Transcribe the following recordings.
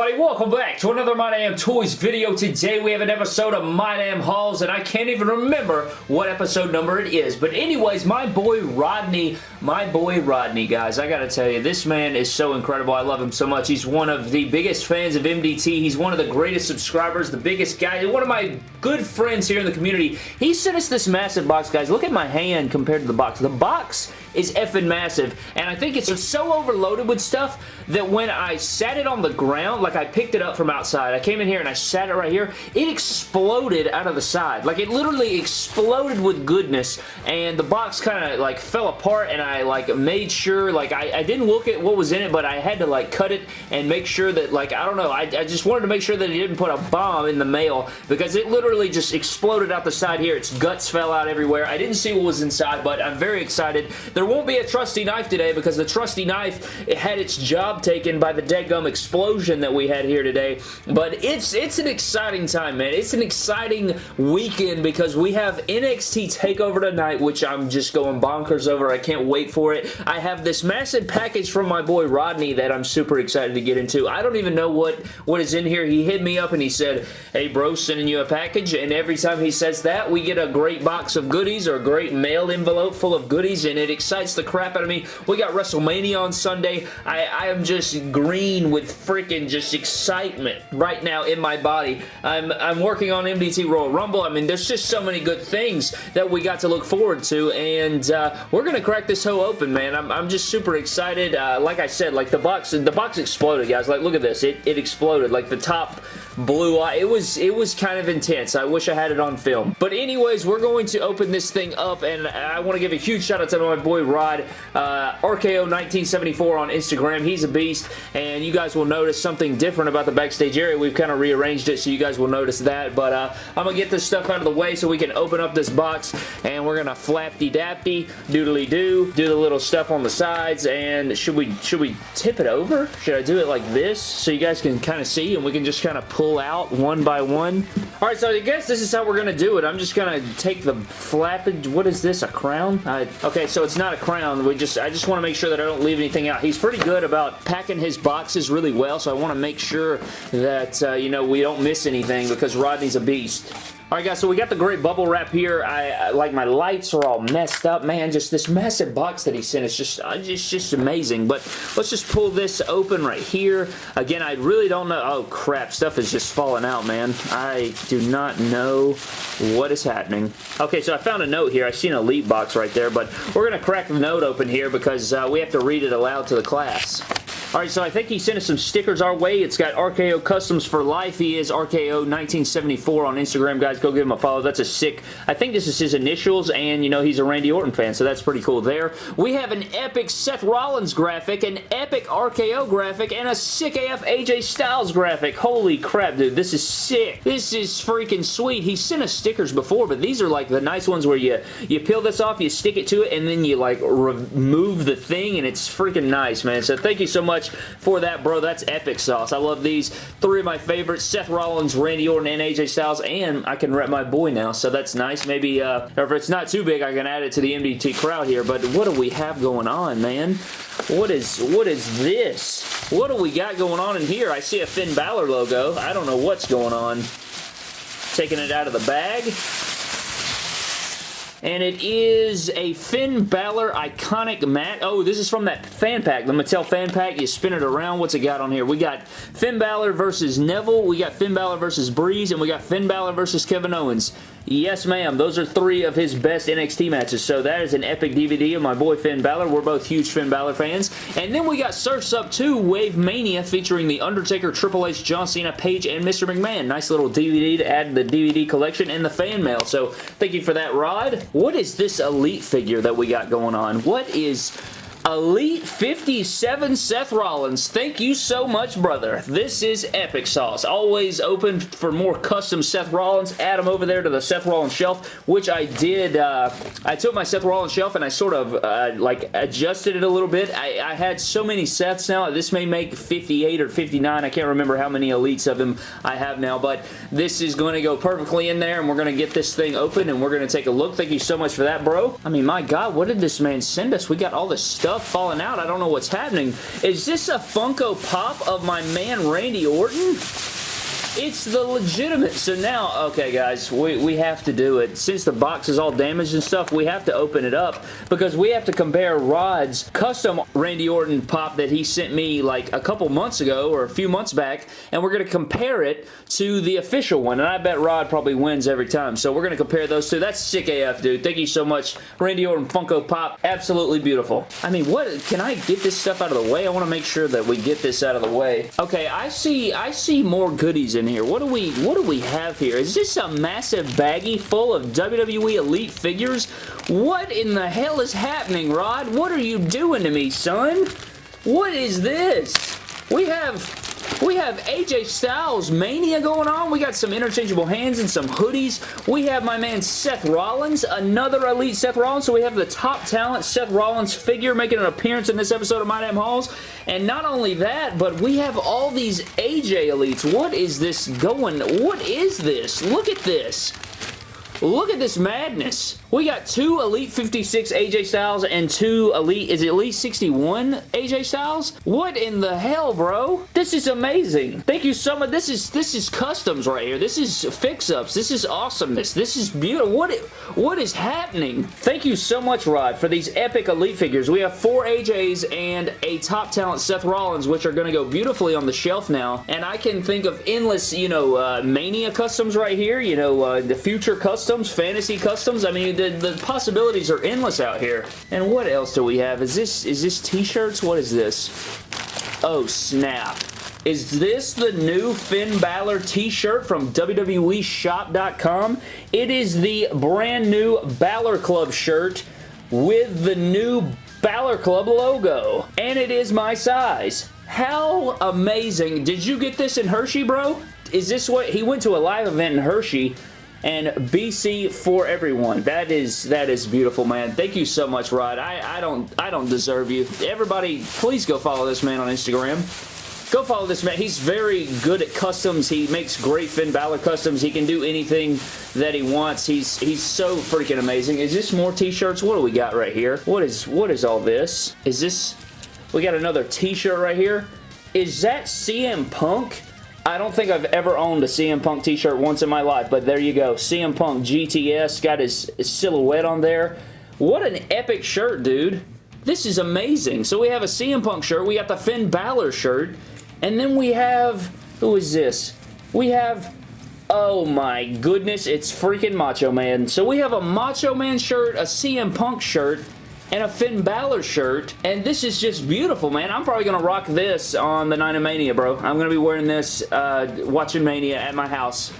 everybody? Welcome back to another My Damn Toys video. Today we have an episode of My Damn Hauls, and I can't even remember what episode number it is. But anyways, my boy Rodney, my boy Rodney, guys, I gotta tell you, this man is so incredible. I love him so much. He's one of the biggest fans of MDT. He's one of the greatest subscribers, the biggest guy, one of my good friends here in the community. He sent us this massive box, guys. Look at my hand compared to the box. The box is effing massive, and I think it's so overloaded with stuff that when I sat it on the ground, like I picked it up from outside, I came in here and I sat it right here, it exploded out of the side. Like it literally exploded with goodness, and the box kind of like fell apart, and I like made sure, like I, I, didn't look at what was in it, but I had to like cut it and make sure that like, I don't know, I, I just wanted to make sure that he didn't put a bomb in the mail because it literally just exploded out the side here. Its guts fell out everywhere. I didn't see what was inside, but I'm very excited. There won't be a trusty knife today because the trusty knife it had its job taken by the deadgum explosion that we had here today. But it's it's an exciting time, man. It's an exciting weekend because we have NXT TakeOver tonight, which I'm just going bonkers over. I can't wait for it. I have this massive package from my boy Rodney that I'm super excited to get into. I don't even know what, what is in here. He hit me up and he said, hey bro, sending you a package. And every time he says that, we get a great box of goodies or a great mail envelope full of goodies and it excites the crap out of me. We got WrestleMania on Sunday. I, I am just green with freaking just excitement right now in my body. I'm, I'm working on MDT Royal Rumble. I mean, there's just so many good things that we got to look forward to, and uh, we're going to crack this hoe open, man. I'm, I'm just super excited. Uh, like I said, like the box, the box exploded, guys. Like, look at this. It, it exploded. Like, the top blue eye. It was, it was kind of intense. I wish I had it on film. But anyways, we're going to open this thing up, and I want to give a huge shout out to my boy Rod, uh, RKO1974 on Instagram. He's a beast, and you guys will notice something different about the backstage area. We've kind of rearranged it, so you guys will notice that. But uh, I'm going to get this stuff out of the way so we can open up this box, and we're going to flapty-dappy, doodly-doo, do the little stuff on the sides, and should we, should we tip it over? Should I do it like this so you guys can kind of see, and we can just kind of pull out one by one. Alright, so I guess this is how we're going to do it. I'm just going to take the flappage. What is this, a crown? I, okay, so it's not a crown. We just I just want to make sure that I don't leave anything out. He's pretty good about packing his boxes really well, so I want to make sure that, uh, you know, we don't miss anything because Rodney's a beast. Alright guys, so we got the great bubble wrap here. I, I, like my lights are all messed up, man. Just this massive box that he sent is just, uh, just, just amazing. But let's just pull this open right here. Again, I really don't know. Oh crap, stuff is just falling out, man. I do not know what is happening. Okay, so I found a note here. I see an Elite box right there, but we're going to crack the note open here because uh, we have to read it aloud to the class. Alright, so I think he sent us some stickers our way. It's got RKO Customs for Life. He is RKO1974 on Instagram, guys. Go give him a follow. That's a sick... I think this is his initials, and, you know, he's a Randy Orton fan, so that's pretty cool there. We have an epic Seth Rollins graphic, an epic RKO graphic, and a sick AF AJ Styles graphic. Holy crap, dude. This is sick. This is freaking sweet. He sent us stickers before, but these are, like, the nice ones where you, you peel this off, you stick it to it, and then you, like, remove the thing, and it's freaking nice, man. So thank you so much much for that, bro. That's epic sauce. I love these. Three of my favorites, Seth Rollins, Randy Orton, and AJ Styles, and I can rep my boy now, so that's nice. Maybe, uh, if it's not too big, I can add it to the MDT crowd here, but what do we have going on, man? What is, what is this? What do we got going on in here? I see a Finn Balor logo. I don't know what's going on. Taking it out of the bag and it is a Finn Balor Iconic Mat. Oh, this is from that fan pack, the Mattel fan pack. You spin it around. What's it got on here? We got Finn Balor versus Neville. We got Finn Balor versus Breeze, and we got Finn Balor versus Kevin Owens. Yes, ma'am. Those are three of his best NXT matches. So that is an epic DVD of my boy Finn Balor. We're both huge Finn Balor fans. And then we got Surf's Up 2 Wave Mania featuring The Undertaker, Triple H, John Cena, Paige, and Mr. McMahon. Nice little DVD to add to the DVD collection and the fan mail. So thank you for that, Rod. What is this Elite figure that we got going on? What is... Elite 57 Seth Rollins. Thank you so much, brother. This is epic sauce. Always open for more custom Seth Rollins. Add them over there to the Seth Rollins shelf, which I did. Uh, I took my Seth Rollins shelf and I sort of uh, like adjusted it a little bit. I, I, had so many Seths now. This may make 58 or 59. I can't remember how many Elites of them I have now, but this is going to go perfectly in there and we're going to get this thing open and we're going to take a look. Thank you so much for that, bro. I mean, my God, what did this man send us? We got all this stuff stuff falling out. I don't know what's happening. Is this a Funko Pop of my man Randy Orton? It's the legitimate. So now, okay guys, we, we have to do it. Since the box is all damaged and stuff, we have to open it up because we have to compare Rod's custom Randy Orton pop that he sent me like a couple months ago or a few months back, and we're going to compare it to the official one, and I bet Rod probably wins every time. So we're going to compare those two. That's sick AF, dude. Thank you so much, Randy Orton Funko Pop. Absolutely beautiful. I mean, what? Can I get this stuff out of the way? I want to make sure that we get this out of the way. Okay, I see, I see more goodies in here. What do we what do we have here? Is this a massive baggie full of WWE Elite figures? What in the hell is happening, Rod? What are you doing to me, son? What is this? We have we have AJ Styles Mania going on. We got some interchangeable hands and some hoodies. We have my man Seth Rollins, another Elite Seth Rollins. So we have the top talent Seth Rollins figure making an appearance in this episode of My Damn Hauls. And not only that, but we have all these AJ Elites. What is this going? What is this? Look at this. Look at this madness. We got two Elite 56 AJ Styles and two Elite, is it Elite 61 AJ Styles? What in the hell, bro? This is amazing. Thank you so much. This is this is customs right here. This is fix-ups. This is awesomeness. This is beautiful. What, what is happening? Thank you so much, Rod, for these epic Elite figures. We have four AJs and a top talent Seth Rollins, which are going to go beautifully on the shelf now. And I can think of endless, you know, uh, Mania customs right here. You know, uh, the future customs, fantasy customs. I mean, the, the possibilities are endless out here. And what else do we have? Is this is this t-shirts? What is this? Oh, snap. Is this the new Finn Balor t-shirt from WWEshop.com? It is the brand new Balor Club shirt with the new Balor Club logo. And it is my size. How amazing. Did you get this in Hershey, bro? Is this what... He went to a live event in Hershey and BC for everyone. That is that is beautiful, man. Thank you so much, Rod. I, I don't I don't deserve you. Everybody, please go follow this man on Instagram. Go follow this man. He's very good at customs. He makes great Finn Balor customs. He can do anything that he wants. He's he's so freaking amazing. Is this more t-shirts? What do we got right here? What is what is all this? Is this... We got another t-shirt right here. Is that CM Punk? I don't think I've ever owned a CM Punk t-shirt once in my life, but there you go. CM Punk GTS, got his, silhouette on there. What an epic shirt, dude. This is amazing. So we have a CM Punk shirt, we got the Finn Balor shirt, and then we have, who is this? We have, oh my goodness, it's freaking Macho Man. So we have a Macho Man shirt, a CM Punk shirt, and a Finn Balor shirt, and this is just beautiful, man. I'm probably going to rock this on the Night of Mania, bro. I'm going to be wearing this uh, watching Mania at my house.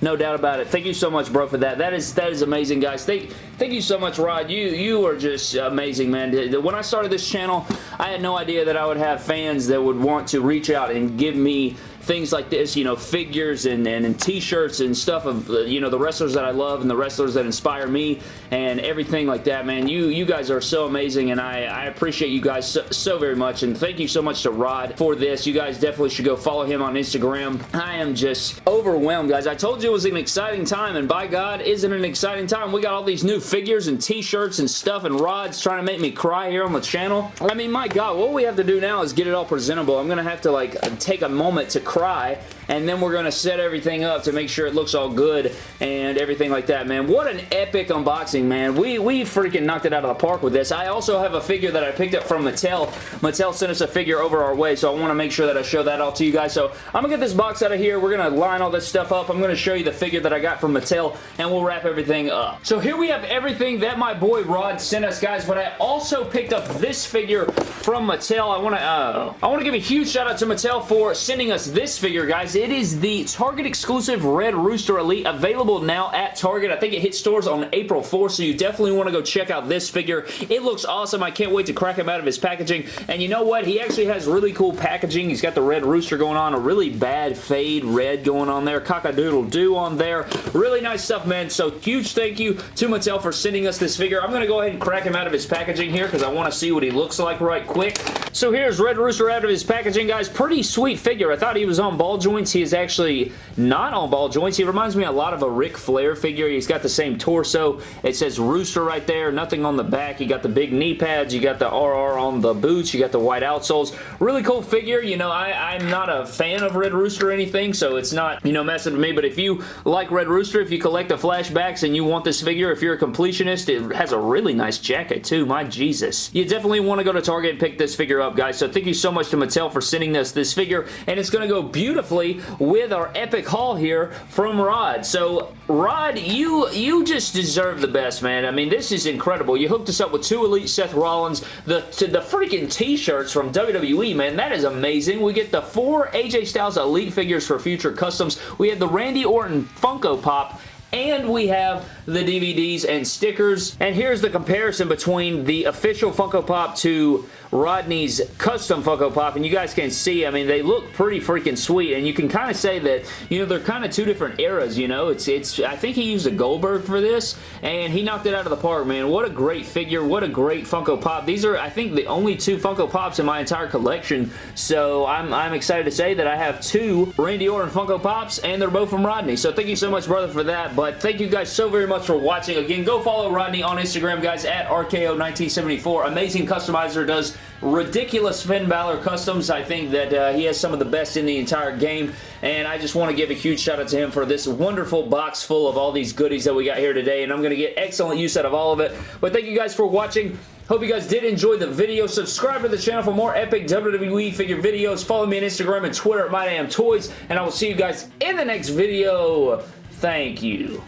No doubt about it. Thank you so much, bro, for that. That is that is amazing, guys. Thank thank you so much, Rod. You you are just amazing, man. When I started this channel, I had no idea that I would have fans that would want to reach out and give me things like this, you know, figures and, and, and t-shirts and stuff of, uh, you know, the wrestlers that I love and the wrestlers that inspire me and everything like that, man. You you guys are so amazing and I, I appreciate you guys so, so very much and thank you so much to Rod for this. You guys definitely should go follow him on Instagram. I am just overwhelmed, guys. I told you it was an exciting time and by God, isn't it an exciting time? We got all these new figures and t-shirts and stuff and Rod's trying to make me cry here on the channel. I mean, my God, what we have to do now is get it all presentable. I'm going to have to, like, take a moment to cry cry and then we're going to set everything up to make sure it looks all good and everything like that, man. What an epic unboxing, man. We, we freaking knocked it out of the park with this. I also have a figure that I picked up from Mattel. Mattel sent us a figure over our way, so I want to make sure that I show that all to you guys. So I'm going to get this box out of here. We're going to line all this stuff up. I'm going to show you the figure that I got from Mattel, and we'll wrap everything up. So here we have everything that my boy Rod sent us, guys, but I also picked up this figure from Mattel. I want to uh, I want to give a huge shout out to Mattel for sending us this figure, guys. It is the Target exclusive Red Rooster Elite available now at Target. I think it hit stores on April 4th, so you definitely want to go check out this figure. It looks awesome. I can't wait to crack him out of his packaging. And you know what? He actually has really cool packaging. He's got the Red Rooster going on, a really bad fade red going on there, cock-a-doodle-doo on there. Really nice stuff, man. So huge thank you to Mattel for sending us this figure. I'm going to go ahead and crack him out of his packaging here because I want to see what he looks like right quick. So here's Red Rooster out of his packaging, guys. Pretty sweet figure. I thought he was on ball joints. He is actually not on ball joints. He reminds me a lot of a Ric Flair figure. He's got the same torso. It says Rooster right there. Nothing on the back. You got the big knee pads. You got the RR on the boots. You got the white outsoles. Really cool figure. You know, I, I'm not a fan of Red Rooster or anything, so it's not, you know, messing with me. But if you like Red Rooster, if you collect the flashbacks and you want this figure, if you're a completionist, it has a really nice jacket too. My Jesus. You definitely want to go to Target and pick this figure up, guys. So thank you so much to Mattel for sending us this figure, and it's going to beautifully with our epic haul here from Rod. So, Rod, you you just deserve the best, man. I mean, this is incredible. You hooked us up with two Elite Seth Rollins, the, the freaking t-shirts from WWE, man. That is amazing. We get the four AJ Styles Elite figures for future customs. We have the Randy Orton Funko Pop and we have the DVDs and stickers. And here's the comparison between the official Funko Pop to Rodney's custom Funko Pop, and you guys can see, I mean, they look pretty freaking sweet, and you can kind of say that, you know, they're kind of two different eras, you know? It's, it's, I think he used a Goldberg for this, and he knocked it out of the park, man. What a great figure. What a great Funko Pop. These are, I think, the only two Funko Pops in my entire collection, so I'm, I'm excited to say that I have two Randy Orton Funko Pops, and they're both from Rodney, so thank you so much, brother, for that, but thank you guys so very much for watching. Again, go follow Rodney on Instagram, guys, at RKO1974. Amazing customizer, does ridiculous Finn Balor customs. I think that uh, he has some of the best in the entire game, and I just want to give a huge shout out to him for this wonderful box full of all these goodies that we got here today, and I'm going to get excellent use out of all of it. But thank you guys for watching. Hope you guys did enjoy the video. Subscribe to the channel for more epic WWE figure videos. Follow me on Instagram and Twitter at MyDamnToys, and I will see you guys in the next video. Thank you.